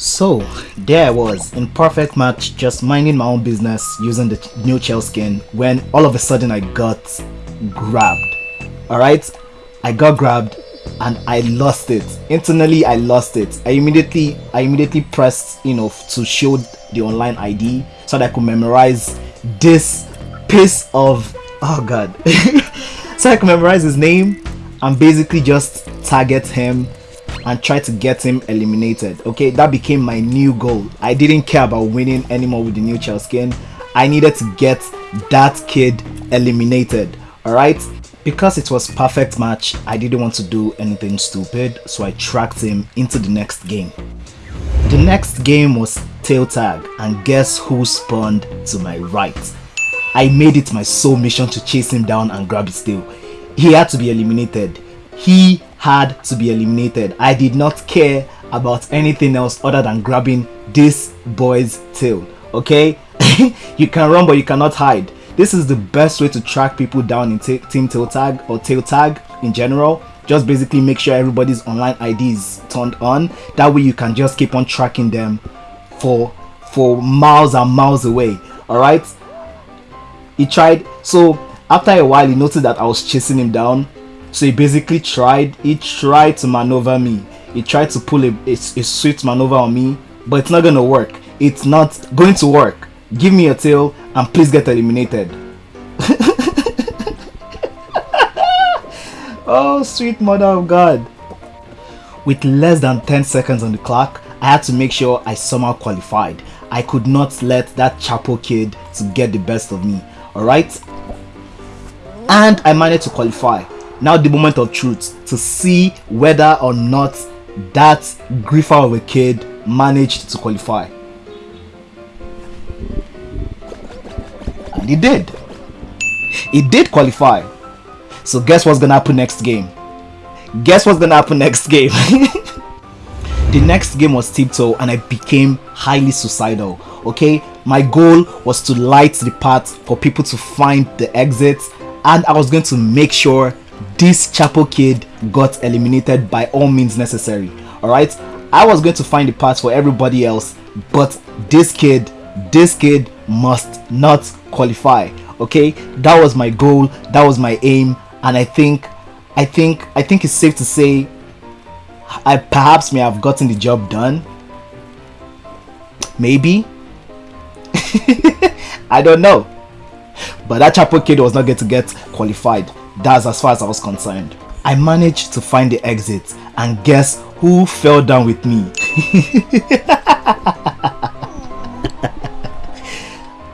So, there I was, in perfect match, just minding my own business using the new Chell skin when all of a sudden I got grabbed. Alright? I got grabbed and I lost it. Internally I lost it. I immediately I immediately pressed, you know, to show the online ID so that I could memorize this piece of oh god. so I could memorize his name and basically just target him and try to get him eliminated. Okay, that became my new goal. I didn't care about winning anymore with the new Chell skin. I needed to get that kid eliminated. Alright? Because it was perfect match, I didn't want to do anything stupid, so I tracked him into the next game. The next game was tail tag and guess who spawned to my right? I made it my sole mission to chase him down and grab his tail. He had to be eliminated. He had to be eliminated. I did not care about anything else other than grabbing this boy's tail. Okay? you can run but you cannot hide. This is the best way to track people down in team tail tag or tail tag in general. Just basically make sure everybody's online ID is turned on. That way you can just keep on tracking them for for miles and miles away. Alright? He tried so after a while he noticed that I was chasing him down so he basically tried, he tried to maneuver me. He tried to pull a, a, a sweet maneuver on me, but it's not gonna work. It's not going to work. Give me a tail and please get eliminated. oh, sweet mother of God. With less than 10 seconds on the clock, I had to make sure I somehow qualified. I could not let that Chapo kid to get the best of me. Alright? And I managed to qualify now the moment of truth to see whether or not that griefer of a kid managed to qualify. And he did. He did qualify. So guess what's gonna happen next game? Guess what's gonna happen next game? the next game was tiptoe and I became highly suicidal. Okay, my goal was to light the path for people to find the exit and I was going to make sure this Chapo kid got eliminated by all means necessary. Alright, I was going to find the path for everybody else, but this kid, this kid must not qualify. Okay, that was my goal, that was my aim, and I think, I think, I think it's safe to say, I perhaps may have gotten the job done. Maybe. I don't know. But that Chapo kid was not going to get qualified. That's as far as I was concerned. I managed to find the exit and guess who fell down with me?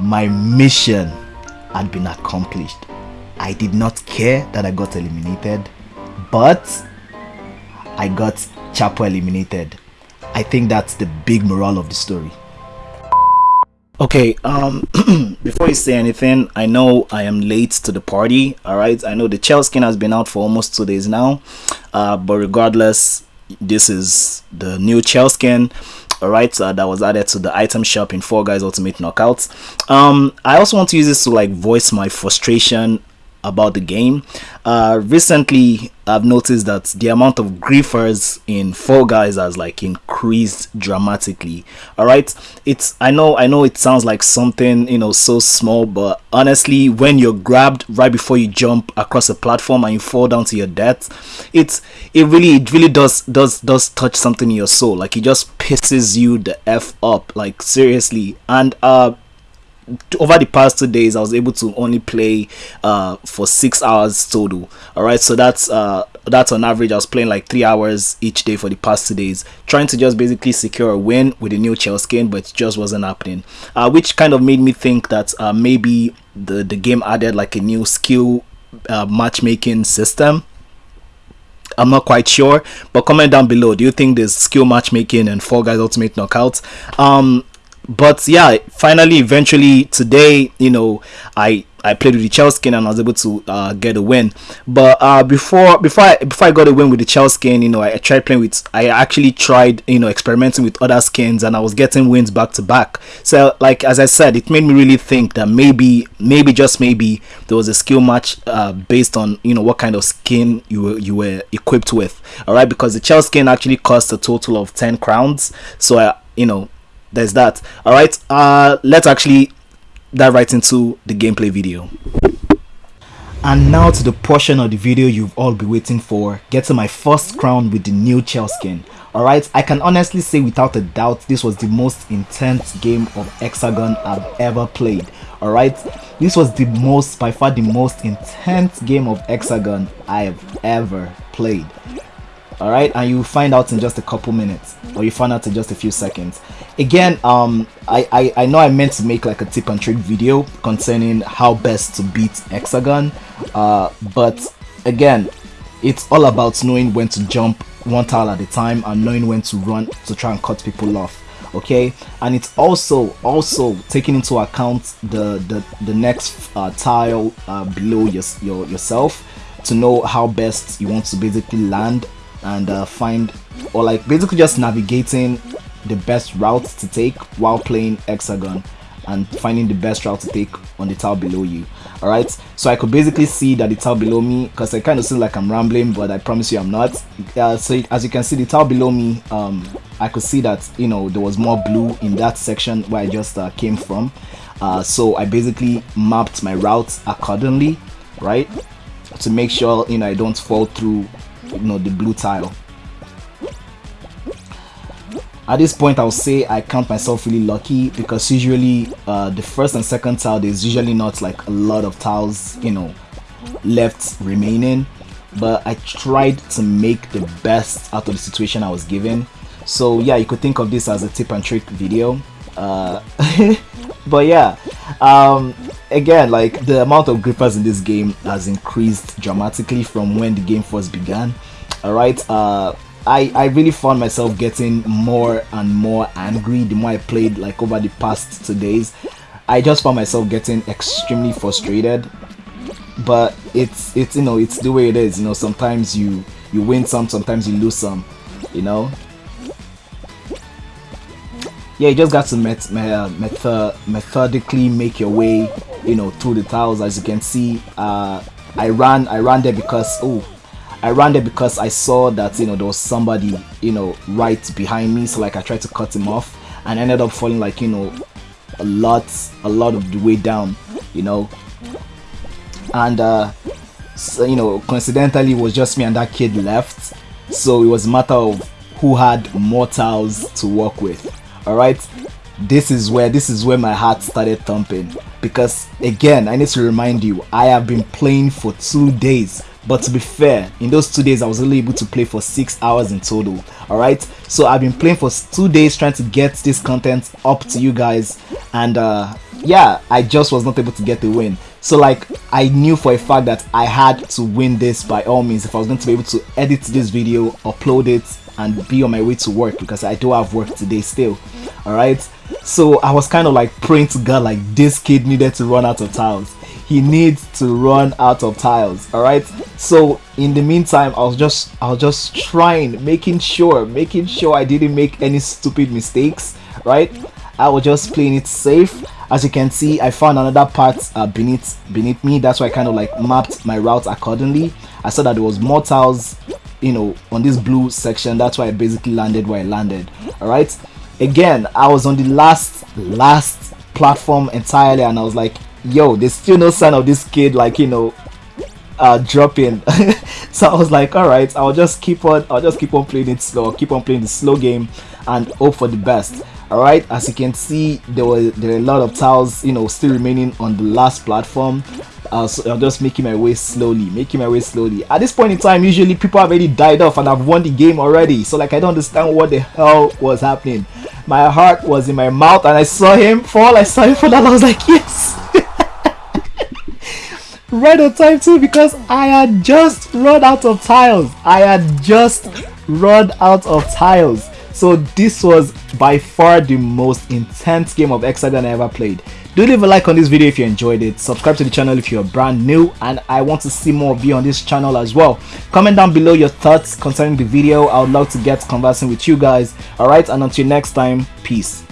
My mission had been accomplished. I did not care that I got eliminated, but I got Chapo eliminated. I think that's the big moral of the story. Okay, um, before you say anything, I know I am late to the party. All right, I know the Chell skin has been out for almost two days now, uh, but regardless, this is the new Chell skin. All right, uh, that was added to the item shop in Fall Guys Ultimate Knockouts. Um, I also want to use this to like voice my frustration about the game. Uh, recently, I've noticed that the amount of griefers in Fall Guys has like increased dramatically. All right, it's I know I know it sounds like something you know so small, but honestly, when you're grabbed right before you jump across a platform and you fall down to your death, it's it really it really does does does touch something in your soul. Like it just pisses you the f up. Like seriously, and uh over the past two days i was able to only play uh for six hours total all right so that's uh that's on average i was playing like three hours each day for the past two days trying to just basically secure a win with the new Chell skin but it just wasn't happening uh which kind of made me think that uh maybe the the game added like a new skill uh, matchmaking system I'm not quite sure, but comment down below. Do you think there's skill matchmaking and Fall Guys Ultimate Knockouts? Um, but yeah finally eventually today you know i I played with the Chell skin and I was able to uh, get a win. But uh, before before I, before I got a win with the Chell skin, you know, I, I, tried playing with. I actually tried you know experimenting with other skins and I was getting wins back to back. So like as I said, it made me really think that maybe maybe just maybe there was a skill match uh, based on you know what kind of skin you were you were equipped with. All right, because the Chell skin actually cost a total of ten crowns. So I you know there's that. All right uh let's actually dive right into the gameplay video. And now to the portion of the video you've all been waiting for. Getting my first crown with the new Chell skin. Alright I can honestly say without a doubt this was the most intense game of Hexagon I've ever played. Alright this was the most by far the most intense game of Hexagon I have ever played. All right and you find out in just a couple minutes or you find out in just a few seconds again um I, I i know i meant to make like a tip and trick video concerning how best to beat hexagon uh but again it's all about knowing when to jump one tile at a time and knowing when to run to try and cut people off okay? And it's also also taking into account the the, the next uh, tile uh, below your, your yourself to know how best you want to basically land and uh, find or like basically just navigating the best route to take while playing hexagon and finding the best route to take on the tile below you. All right so i could basically see that the tile below me because i kind of seem like i'm rambling but i promise you i'm not. Uh, so as you can see the tile below me um i could see that you know there was more blue in that section where i just uh, came from. Uh, so i basically mapped my route accordingly right? To make sure you know i don't fall through you know the blue tile at this point i'll say i count myself really lucky because usually uh, the first and second tile there's usually not like a lot of tiles you know left remaining. But i tried to make the best out of the situation i was given. So yeah you could think of this as a tip and trick video. Uh, but yeah um, again like the amount of griefers in this game has increased dramatically from when the game first began. All right uh I, I really found myself getting more and more angry the more I played like over the past two days. I just found myself getting extremely frustrated. But it's it's you know it's the way it is. You know sometimes you you win some, sometimes you lose some. You know. Yeah, you just got to met, met, method, methodically make your way, you know, through the tiles. As you can see, uh, I ran I ran there because oh I ran there because I saw that you know there was somebody you know right behind me. So like I tried to cut him off and ended up falling like you know a lot a lot of the way down you know. And uh so, you know coincidentally it was just me and that kid left. So it was a matter of who had more to work with. All right? This is where this is where my heart started thumping. Because again i need to remind you i have been playing for two days but to be fair in those two days i was only able to play for six hours in total all right so i've been playing for two days trying to get this content up to you guys and uh yeah i just was not able to get the win. So like i knew for a fact that i had to win this by all means. If i was going to be able to edit this video upload it and be on my way to work because i do have work today still all right so i was kind of like praying to god like this kid needed to run out of tiles he needs to run out of tiles all right? So in the meantime i was just i was just trying making sure making sure i didn't make any stupid mistakes right? I was just playing it safe. As you can see i found another part uh, beneath beneath me. That's why i kind of like mapped my route accordingly. I saw that there was more tiles you know on this blue section. That's why i basically landed where i landed all right? Again i was on the last last platform entirely and i was like yo, there's still no sign of this kid, like, you know, uh, dropping. so I was like, all right, I'll just keep on, I'll just keep on playing it slow, keep on playing the slow game and hope for the best. All right, as you can see, there were there are a lot of tiles, you know, still remaining on the last platform. Uh, so I'm just making my way slowly, making my way slowly. At this point in time, usually people have already died off and I've won the game already. So like, I don't understand what the hell was happening. My heart was in my mouth and I saw him fall. I saw him fall and I was like, yes. Right on time too because I had just run out of tiles. I had just run out of tiles. So this was by far the most intense game of Hexagon I ever played. Do leave a like on this video if you enjoyed it. Subscribe to the channel if you're brand new and I want to see more of you on this channel as well. Comment down below your thoughts concerning the video. I would love to get conversing with you guys. Alright and until next time, peace.